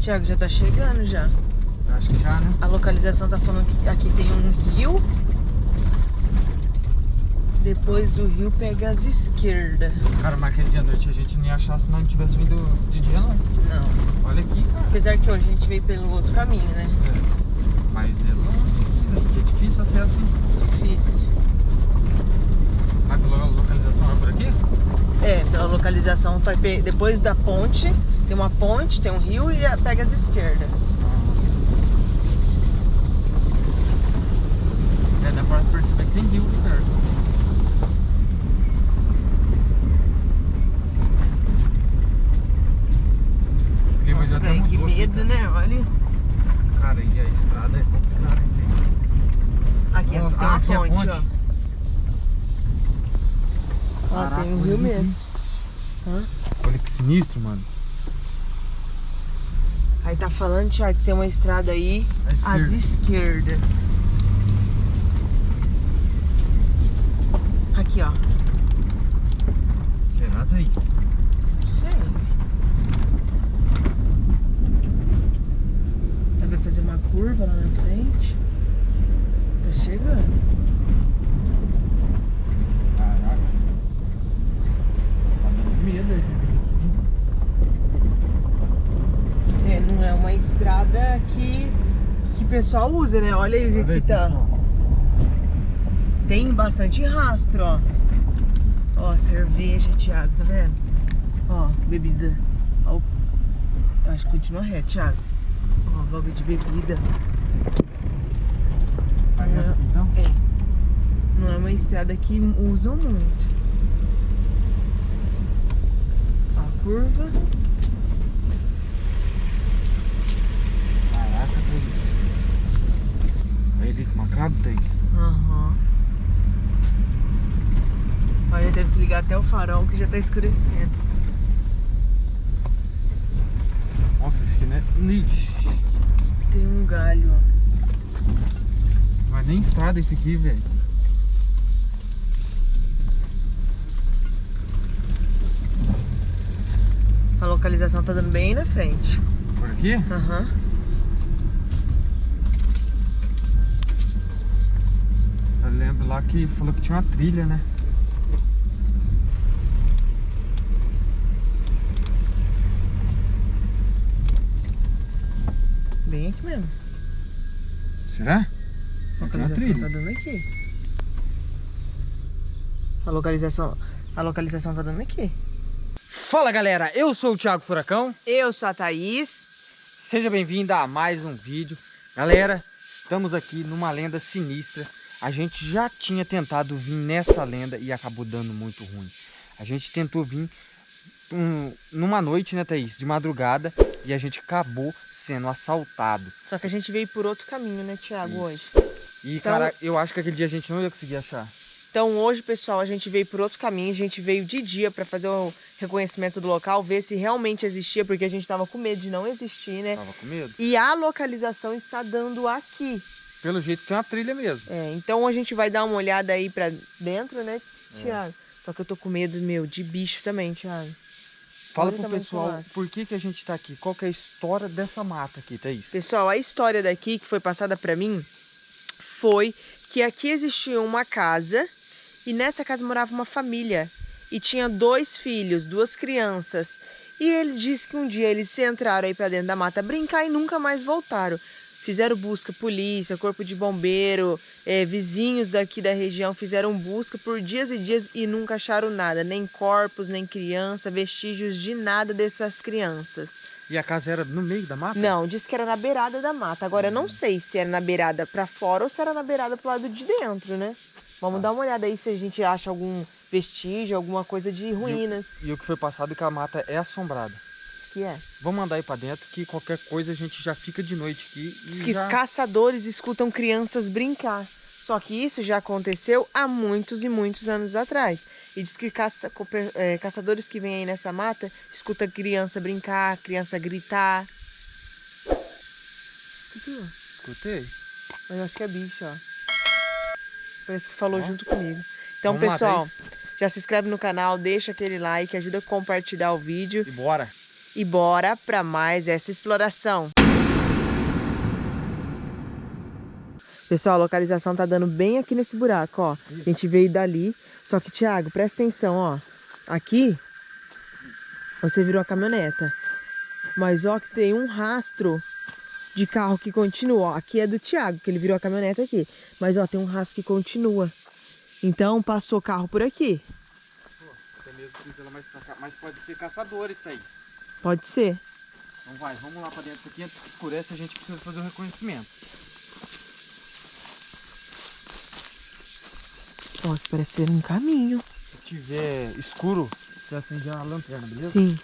Tiago, já tá chegando já. Acho que já, né? A localização tá falando que aqui tem um rio. Depois do rio pega as esquerdas. Cara, mas aquele dia à noite a gente não ia achar se não tivesse vindo de dia, não. Não. Olha aqui, cara. Apesar que hoje a gente veio pelo outro caminho, né? É. Mas é longe aqui. Que é difícil acesso, hein? Difícil. Mas pela localização é por aqui? É, pela localização, tá depois da ponte, tem uma ponte, tem um rio e a- pega as esquerdas. É, dá pra perceber que tem rio aqui perto. O clima já até velho, que medo, cara. né? Olha. Cara, e a estrada é complicada. Aqui, ó, Ó, tem uma aqui é a ponte, ponte. ó. Ó, Caraca, tem um rio mesmo. Hã? Olha que sinistro, mano. Aí tá falando, Thiago, que tem uma estrada aí À esquerda. esquerdas. Aqui, ó. Será, Thaís? Não sei. Vai fazer uma curva lá na frente. Tá chegando. Caraca. Tá dando medo aí de vir aqui. É, não é uma estrada que, que o pessoal usa, né? Olha aí o aí, que tá. pessoal. Tem bastante rastro, ó. Ó, cerveja, Thiago, tá vendo? Ó, bebida. Ó, acho que continua reto, Thiago. Ó, logo de bebida. Vai aqui, então? É. Não é uma estrada que usam muito. Ó, a curva. Caraca, Thaís. Que macabro, Thaís. Aham. Olha, teve que ligar até o farol que já tá escurecendo. Nossa, esse aqui não é... Ixi. Tem um galho, ó. É nem estrada esse aqui, velho. A localização tá dando bem na frente. Por aqui? Aham. Eu lá que falou que tinha uma trilha, né? Bem aqui mesmo. Será? A localização trilha. tá dando aqui. A localização, a localização tá dando aqui. Fala galera, eu sou o Thiago Furacão. Eu sou a Thaís. Seja bem-vindo a mais um vídeo. Galera, estamos aqui numa lenda sinistra. A gente já tinha tentado vir nessa lenda e acabou dando muito ruim. A gente tentou vir um- numa noite, né, Thaís? De madrugada e a gente acabou sendo assaltado. Só que a gente veio por outro caminho, né, Thiago, hoje. E, Então- cara, eu acho que aquele dia a gente não ia conseguir achar. Então hoje, pessoal, a gente veio por outro caminho. A gente veio de dia pra fazer o reconhecimento do local, ver se realmente existia, porque a gente tava com medo de não existir, né? Tava com medo? E a localização está dando aqui. Pelo jeito tem uma trilha mesmo. É, então a gente vai dar uma olhada aí pra dentro, né, Thiago? Só que eu tô com medo, meu, de bicho também, Thiago. Fala Olha pro pessoal por que, que a gente tá aqui. Qual que é a história dessa mata aqui, Thaís? Pessoal, a história daqui que foi passada pra mim foi que aqui existia uma casa e nessa casa morava uma família e tinha dois filhos, duas crianças. E ele disse que um dia eles entraram aí pra dentro da mata brincar e nunca mais voltaram. Fizeram busca, polícia, corpo de bombeiro, eh, vizinhos daqui da região fizeram busca por dias e dias e nunca acharam nada, nem corpos, nem criança, vestígios de nada dessas crianças. E a casa era no meio da mata? Não, disse que era na beirada da mata. Agora eu não sei se era na beirada pra fora ou se era na beirada pro lado de dentro, né? Vamos dar uma olhada aí se a gente acha algum vestígio, alguma coisa de ruínas. E o que foi passado é que a mata é assombrada. Que é? Vamos mandar aí pra dentro que qualquer coisa a gente já fica de noite aqui. Diz que já... caçadores escutam crianças brincar. Só que isso já aconteceu há muitos e muitos anos atrás. E diz que caça, é, caçadores que vêm aí nessa mata escutam criança brincar, criança gritar. Escutei. Mas eu acho que é bicho, ó. Parece que falou Ó. junto comigo. Então, Vamos pessoal, já se inscreve no canal, deixa aquele like, ajuda a compartilhar o vídeo. E bora. E bora para mais essa exploração. Pessoal, a localização tá dando bem aqui nesse buraco, ó. A gente veio dali. Só que, Thiago, presta atenção, ó. Aqui, você virou a caminhoneta. Mas, ó, que tem um rastro de carro que continua. Ó, aqui é do Thiago, que ele virou a caminhoneta aqui. Mas, ó, tem um rastro que continua. Então, passou carro por aqui. Até mesmo mais pra cá. Mas pode ser caçadores, Thaís. Pode ser. Então vai, vamos lá pra dentro aqui. Antes que escurece, a gente precisa fazer o reconhecimento. Ó, que parece ser um caminho. Se tiver escuro, você acende a lanterna, beleza? Sim.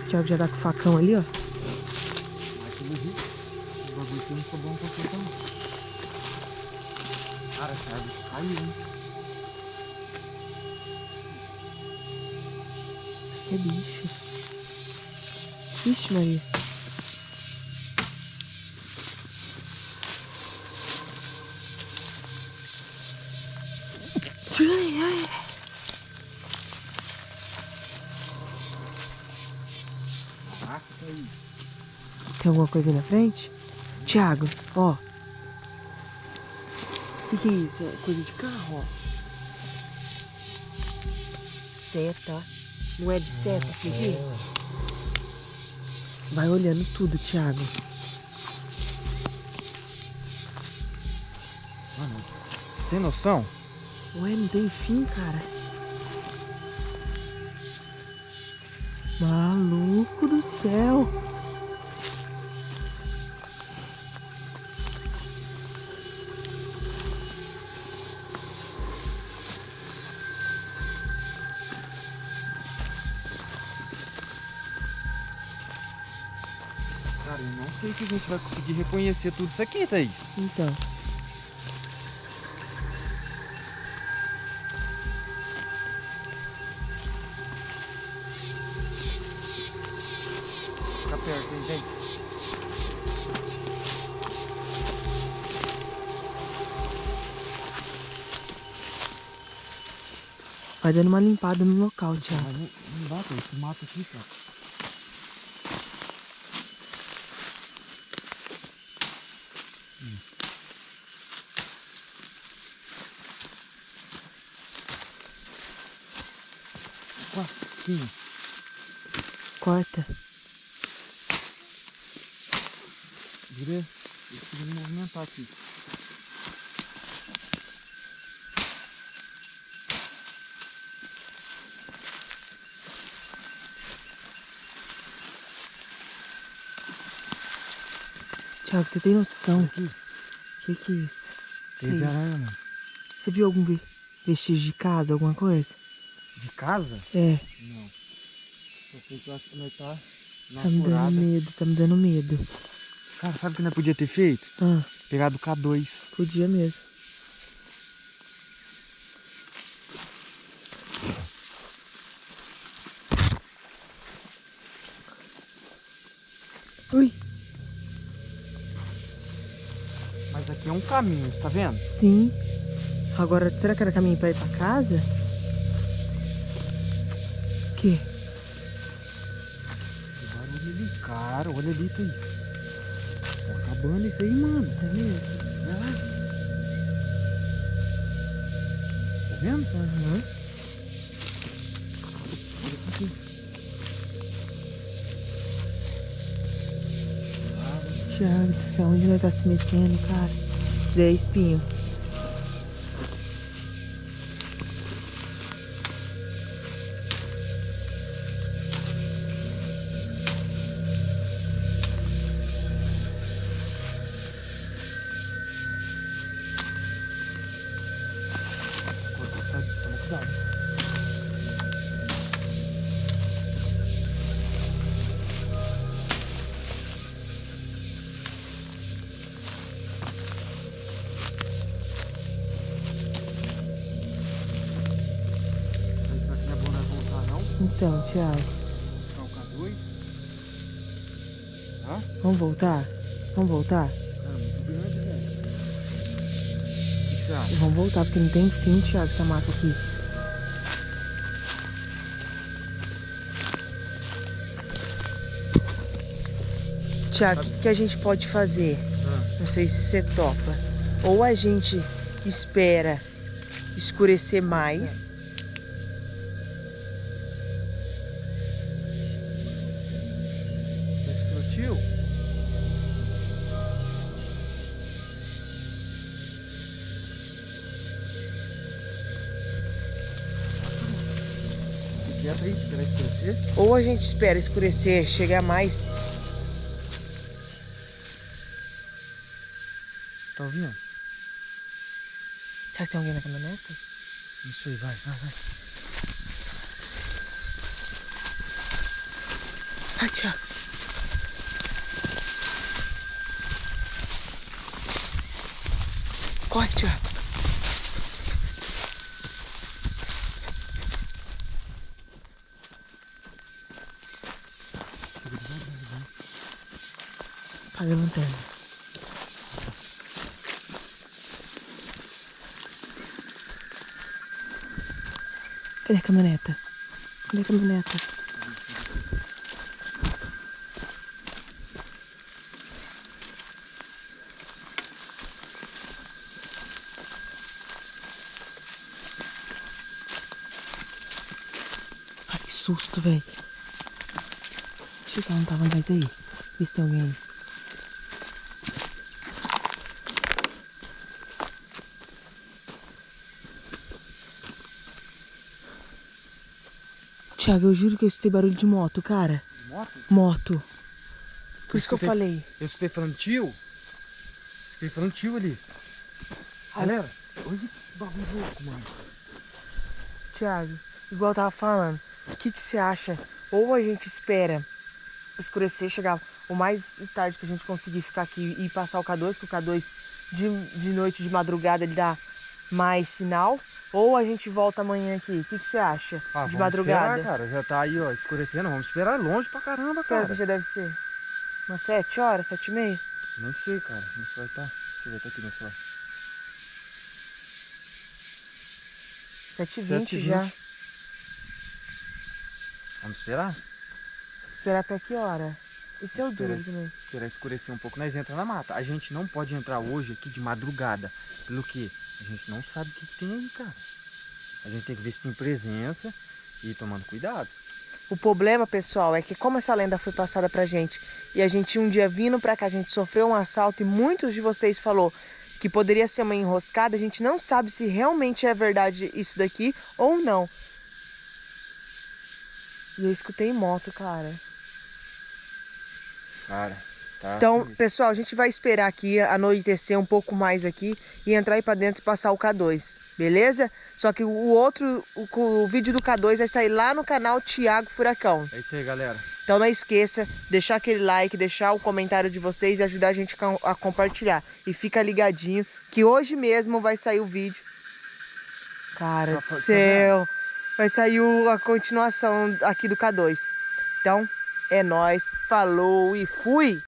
O Thiago já tá com o facão ali, ó. Mas pelo jeito, o bagulho aqui não bom com você não. Cara, essa árvore caiu, hein? Que é bicho. Vixe, Maria. Ai, ai. Tem alguma coisa aí na frente? Thiago, ó. O que, que é isso? É coisa de carro, ó. Seta. Não é de seta isso aqui? Vai olhando tudo, Thiago. Mano, tem noção? Ué, não tem fim, cara. Maluco do céu. Cara, eu não sei se a gente vai conseguir reconhecer tudo isso aqui, Thaís. Então. Fica perto, hein, gente? Vai dando uma limpada no local, Thiago. Não, não dá, Thaís. Esse mato aqui, cara. Aqui. Corta. Vira. Eu preciso movimentar aqui. Thiago, você tem noção? O que, que é isso? Teia de aranha, mano. Você viu algum ve- vestígio de casa, alguma coisa? De casa? É, Não. Só sei que eu acho que nós tá na tá me furada. dando medo, tá me dando medo. Cara, sabe o que nós podia ter feito? Ah, Pegado o K2. podia mesmo. Ui, Mas aqui é um caminho, você tá vendo? sim. Agora, será que era caminho pra ir pra casa? Quê? Que barulho ali, cara. Olha ali, Thaís. Tá acabando isso aí, mano. É mesmo? Vai lá. Tá vendo? Aham. Olha aqui. Ah, Thiago do céu, onde vai estar se metendo, cara? Dê espinho. Então, Thiago. Calcar dois. Tá? Vamos voltar? Vamos voltar? Cara, muito grande, velho. Vamos voltar, porque não tem fim, Thiago, essa mata aqui. Tiago, o que, que, a gente pode fazer? Ah. Não sei se você topa. Ou a gente espera escurecer mais, vai escurecer? Ou a gente espera escurecer, chegar mais. Tá ouvindo? Será que tem alguém na caminhonete? Não sei, vai, vai, vai. Ai, Tiago. Corre, Tiago. Apaga a lanterna. Cadê a caminhoneta? Cadê a caminhoneta? Ai, que susto, velho. Achei que ela não tava mais aí. Vê se tem alguém aí. Thiago, eu juro que eu escutei barulho de moto, cara. Moto? Moto. Por isso que eu escutei- falei. Eu escutei falando tio. Escutei falando tio ali. Ai. Galera, olha que bagulho louco, mano. Thiago, igual eu tava falando, o que que você acha? Ou a gente espera escurecer, chegar o mais tarde que a gente conseguir ficar aqui e passar o K2, porque o K2 de, de noite, de madrugada, ele dá mais sinal. Ou a gente volta amanhã aqui. O que que você acha? Ah, de madrugada. Esperar, cara. Já tá aí, ó, escurecendo. Vamos esperar longe pra caramba, hora que cara. já deve ser? Umas sete horas, sete e meia? Nem sei, cara. Não sei vai tá. Deixa eu ver, tá aqui no celular. Sete e Sete vinte e já. vinte. Vamos esperar? Esperar até que hora? Esse é o duro também. Esperar escurecer um pouco, nós entra na mata. A gente não pode entrar hoje aqui de madrugada. Pelo que? A gente não sabe o que, que tem aí, cara. A gente tem que ver se tem presença e ir tomando cuidado. O problema, pessoal, é que como essa lenda foi passada pra gente e a gente um dia vindo pra cá, a gente sofreu um assalto e muitos de vocês falou que poderia ser uma enroscada, a gente não sabe se realmente é verdade isso daqui ou não. E eu escutei moto, cara. Cara, tá. Então, pessoal, a gente vai esperar aqui anoitecer um pouco mais aqui e entrar aí pra dentro e passar o K2, beleza? Só que o outro, o, o vídeo do K2 vai sair lá no canal Thiago Furacão. É isso aí, galera. Então não esqueça, deixar aquele like, deixar o comentário de vocês e ajudar a gente a compartilhar. E fica ligadinho que hoje mesmo vai sair o vídeo. Cara do tá céu! Vai sair o- a continuação aqui do K2. Então, é nóis, falou e fui!